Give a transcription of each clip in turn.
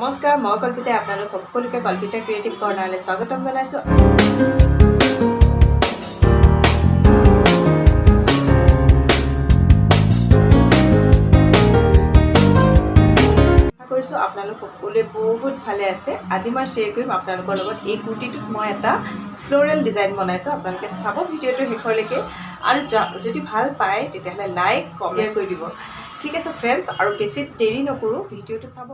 নমস্কাৰ মই কল্পিতাই আপোনালোক সকলোকে কল্পিতা ক্ৰিয়েটিভ কৰ্ণাৰলৈ স্বাগতম জনাইছোঁ। আপোনালোক সকলোৱে বহুত ভালে আছে। আজি মই শ্বেয়াৰ কৰিম আপোনালোকৰ লগত এই কুৰ্তিটোত মই এটা ফ্ল'ৰেল ডিজাইন বনাইছোঁ। আপোনালোকে চাব ভিডিঅ'টো শেষলৈকে আৰু যদি ভাল পায় তেতিয়াহ'লে লাইক কমেণ্ট কৰি দিব। ঠিক আছে ফ্ৰেণ্ডছ আৰু বেছি দেৰি নকৰোঁ ভিডিঅ'টো চাব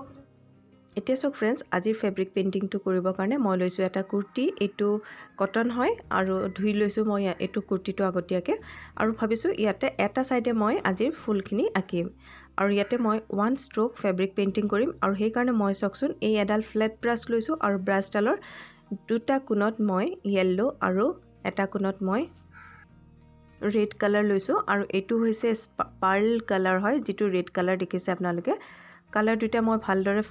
এতিয়া চাওক ফ্ৰেণ্ডছ আজিৰ ফেব্ৰিক পেইণ্টিংটো কৰিবৰ কাৰণে মই লৈছোঁ এটা কুৰ্তি এইটো কটন হয় আৰু ধুই লৈছোঁ মই এইটো কুৰ্তিটো আগতীয়াকৈ। আৰু ভাবিছোঁ ইয়াতে এটা ছাইডে মই আজিৰ ফুলখিনি আঁকিম। আৰু ইয়াতে মই ওৱান ষ্ট্ৰ'ক ফেব্ৰিক পেইণ্টিং কৰিম আৰু সেইকাৰণে মই চাওকচোন এই এডাল ফ্লেট ব্ৰাছ লৈছোঁ আৰু ব্ৰাছডালৰ দুটা কোণত মই য়েল্ল' আৰু এটা কোণত মই ৰেড কালাৰ লৈছোঁ। আৰু এইটো হৈছে পাৰ্ল কালাৰ হয় যিটো ৰেড কালাৰ দেখিছে আপোনালোকে। কালাৰ দুটা মই ভালদৰে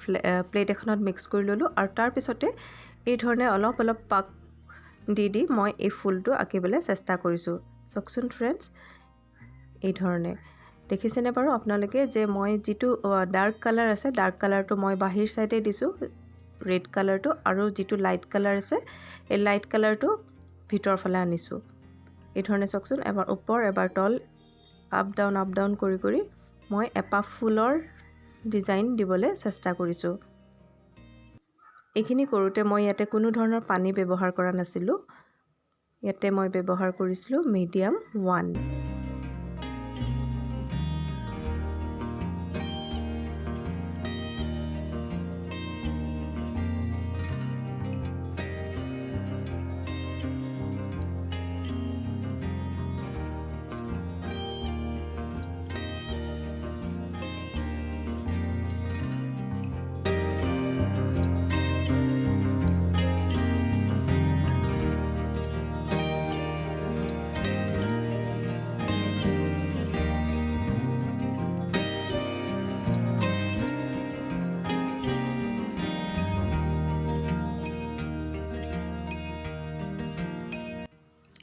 প্লেট এখনত মিক্স কৰি ল'লোঁ আৰু তাৰপিছতে এই ধৰণে অলপ অলপ পাক দি দি মই এই ফুলটো আঁকিবলৈ চেষ্টা কৰিছোঁ। চাওকচোন ফ্ৰেণ্ডছ এই ধৰণে। দেখিছেনে বাৰু আপোনালোকে যে মই যিটো ডাৰ্ক কালাৰ আছে ডাৰ্ক কালাৰটো মই বাহিৰ ছাইডে দিছোঁ ৰেড কালাৰটো আৰু যিটো লাইট কালাৰ আছে এই লাইট কালাৰটো ভিতৰৰ ফালে আনিছোঁ। এই ধৰণে চাওকচোন এবাৰ ওপৰ এবাৰ তল আপ ডাউন আপ ডাউন কৰি কৰি মই এপাহ ফুলৰ ডিজাইন দিবলৈ চেষ্টা কৰিছোঁ। এইখিনি কৰোঁতে মই ইয়াতে কোনো ধৰণৰ পানী ব্যৱহাৰ কৰা নাছিলোঁ। ইয়াতে মই ব্যৱহাৰ কৰিছিলোঁ মিডিয়াম ওৱান।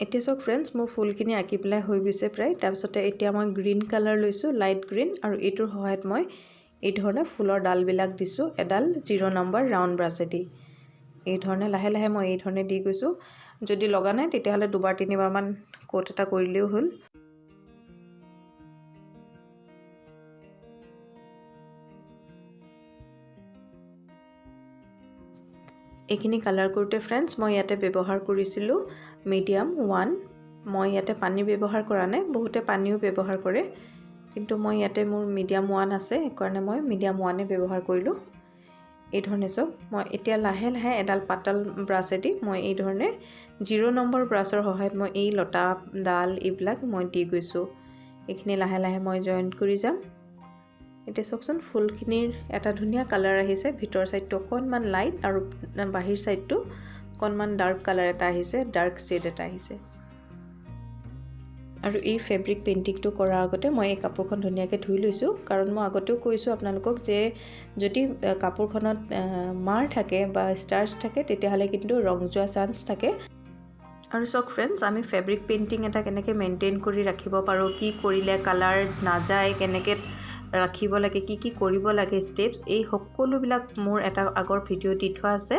এতিয়া চাওক ফ্ৰেণ্ডছ মোৰ ফুলখিনি আঁকি পেলাই হৈ গৈছে প্ৰায়। তাৰপিছতে এতিয়া মই গ্ৰীণ কালাৰ লৈছোঁ লাইট গ্ৰীণ আৰু এইটোৰ সহায়ত মই এই ধৰণে ফুলৰ ডালবিলাক দিছোঁ। এডাল জিৰ' নম্বৰ ৰাউণ্ড ব্ৰাছেদি এই ধৰণে লাহে লাহে মই এই ধৰণে দি গৈছোঁ। যদি লগা নাই তেতিয়াহ'লে দুবাৰ তিনিবাৰমান কোট এটা কৰিলেও হ'ল। এইখিনি কালাৰ কৰোঁতে ফ্ৰেণ্ডছ মই ইয়াতে ব্যৱহাৰ কৰিছিলোঁ। Medium one. মই ইয়াতে পানী ব্যৱহাৰ কৰা নাই বহুতে পানীও ব্যৱহাৰ কৰে। কিন্তু মই ইয়াতে মোৰ মিডিয়াম ওৱান আছে সেইকাৰণে মই মিডিয়াম ওৱানে ব্যৱহাৰ কৰিলোঁ। এই ধৰণে চাওক মই এতিয়া লাহে লাহে এডাল পাতল ব্ৰাছেদি মই এই ধৰণে জিৰ' নম্বৰ ব্ৰাছৰ সহায়ত মই এই লতা ডাল এইবিলাক মই দি গৈছোঁ। এইখিনি লাহে লাহে মই জইণ্ট কৰি যাম। এতিয়া চাওকচোন ফুলখিনিৰ এটা ধুনীয়া কালাৰ আহিছে। ভিতৰ ছাইডটো অকণমান লাইট আৰু বাহিৰ ছাইডটো অকণমান ডাৰ্ক কালাৰ এটা আহিছে ডাৰ্ক শ্বেড এটা আহিছে। আৰু এই ফেব্ৰিক পেইণ্টিংটো কৰাৰ আগতে মই এই কাপোৰখন ধুনীয়াকৈ ধুই লৈছোঁ। কাৰণ মই আগতেও কৈছোঁ আপোনালোকক যে যদি কাপোৰখনত মাৰ থাকে বা ষ্টাৰ্ছ থাকে তেতিয়াহ'লে কিন্তু ৰং যোৱা চান্স থাকে। আৰু চাওক ফ্ৰেণ্ডছ আমি ফেব্ৰিক পেইণ্টিং এটা কেনেকৈ মেইনটেইন কৰি ৰাখিব পাৰোঁ কি কৰিলে কালাৰ নাযায় কেনেকৈ ৰাখিব লাগে কি কি কৰিব লাগে ষ্টেপছ এই সকলোবিলাক মোৰ এটা আগৰ ভিডিঅ' দি থোৱা আছে।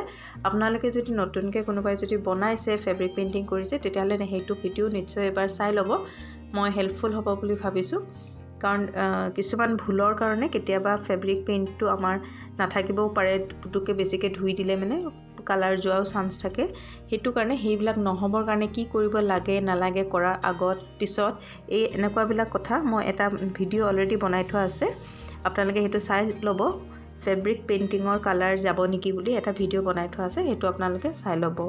আপোনালোকে যদি নতুনকৈ কোনোবাই যদি বনাইছে ফেব্ৰিক পেইণ্টিং কৰিছে তেতিয়াহ'লে সেইটো ভিডিঅ' নিশ্চয় এবাৰ চাই ল'ব। মই হেল্পফুল হ'ব বুলি ভাবিছোঁ। কাৰণ কিছুমান ভুলৰ কাৰণে কেতিয়াবা ফেব্ৰিক পেইণ্টটো আমাৰ নাথাকিবও পাৰে পুতুককৈ বেছিকৈ ধুই দিলে মানে। কালাৰ যোৱাও চান্স থাকে। সেইটো কাৰণে সেইবিলাক নহ'বৰ কাৰণে কি কৰিব লাগে নালাগে কৰাৰ আগত পিছত এই এনেকুৱাবিলাক কথা মই এটা ভিডিঅ' অলৰেডি বনাই থোৱা আছে। আপোনালোকে সেইটো চাই ল'ব। ফেব্ৰিক পেইণ্টিঙৰ কালাৰ যাব নেকি বুলি এটা ভিডিঅ' বনাই থোৱা আছে সেইটো আপোনালোকে চাই ল'ব।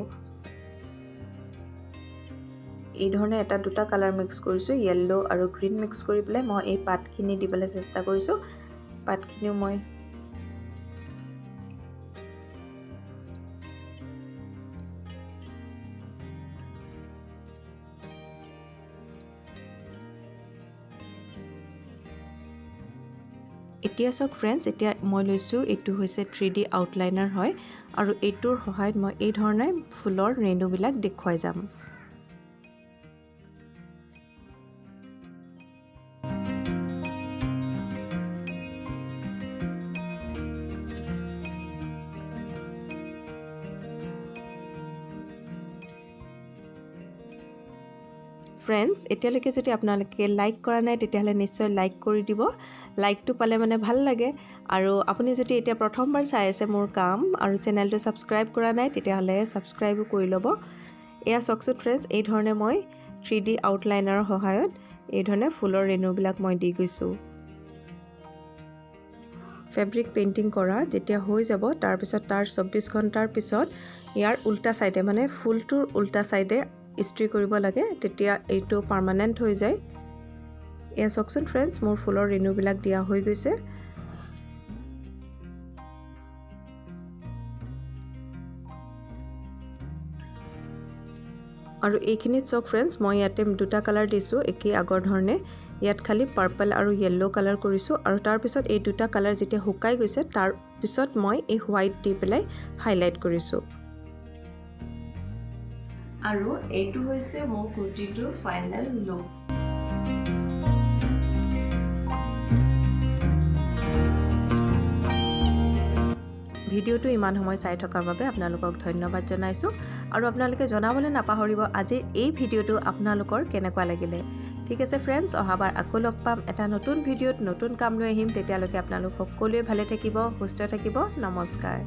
এই ধৰণে এটা দুটা কালাৰ মিক্স কৰিছোঁ য়েল্ল' আৰু গ্ৰীণ মিক্স কৰি পেলাই মই এই পাতখিনি দিবলৈ চেষ্টা কৰিছোঁ। পাতখিনিও মই এতিয়া চাওক ফ্ৰেণ্ডছ এতিয়া মই লৈছোঁ এইটো হৈছে থ্ৰী ডি আউটলাইনাৰ হয়। আৰু এইটোৰ সহায়ত মই এই ধৰণে ফুলৰ ৰেণুবিলাক দেখুৱাই যাম। ফ্ৰেণ্ডছ এতিয়ালৈকে যদি আপোনালোকে লাইক কৰা নাই তেতিয়াহ'লে নিশ্চয় লাইক কৰি দিব। লাইকটো পালে মানে ভাল লাগে। আৰু আপুনি যদি এতিয়া প্ৰথমবাৰ চাই আছে মোৰ কাম আৰু চেনেলটো ছাবস্ক্ৰাইব কৰা নাই তেতিয়াহ'লে ছাবস্ক্ৰাইবো কৰি ল'ব। এয়া চাওকচোন ফ্ৰেণ্ডছ এই ধৰণে মই থ্ৰী ডি আউটলাইনাৰৰ সহায়ত এই ধৰণে ফুলৰ ৰেণুবিলাক মই দি গৈছোঁ। ফেব্ৰিক পেইণ্টিং কৰা যেতিয়া হৈ যাব তাৰপিছত তাৰ চৌব্বিছ ঘণ্টাৰ পিছত ইয়াৰ উল্টা ছাইডে মানে ফুলটোৰ উল্টা ছাইডে ইস্ত্ৰি কৰিব লাগে তেতিয়া এইটো পাৰ্মানেণ্ট হৈ যায়। এয়া চাওকচোন ফ্ৰেণ্ডছ মোৰ ফুলৰ ৰেণুবিলাক দিয়া হৈ গৈছে। আৰু এইখিনিত চাওক ফ্ৰেণ্ডছ মই ইয়াতে দুটা কালাৰ দিছোঁ একেই আগৰ ধৰণে। ইয়াত খালি পাৰ্পল আৰু য়েল্ল' কালাৰ কৰিছোঁ আৰু তাৰপিছত এই দুটা কালাৰ যেতিয়া শুকাই গৈছে তাৰপিছত মই এই হোৱাইট দি পেলাই হাইলাইট কৰিছোঁ। আৰু এইটো হৈছে মোৰ কুৰ্তিটোৰ ফাইনেল লুক ভিডিঅ'টো ইমান সময় চাই থকাৰ বাবে আপোনালোকক ধন্যবাদ জনাইছোঁ। আৰু আপোনালোকে জনাবলৈ নাপাহৰিব আজিৰ এই ভিডিঅ'টো আপোনালোকৰ কেনেকুৱা লাগিলে। ঠিক আছে ফ্ৰেণ্ডছ অহাবাৰ আকৌ লগ পাম। এটা নতুন ভিডিঅ'ত নতুন কাম লৈ আহিম। তেতিয়ালৈকে আপোনালোক সকলোৱে ভালে থাকিব সুস্থ থাকিব। নমস্কাৰ।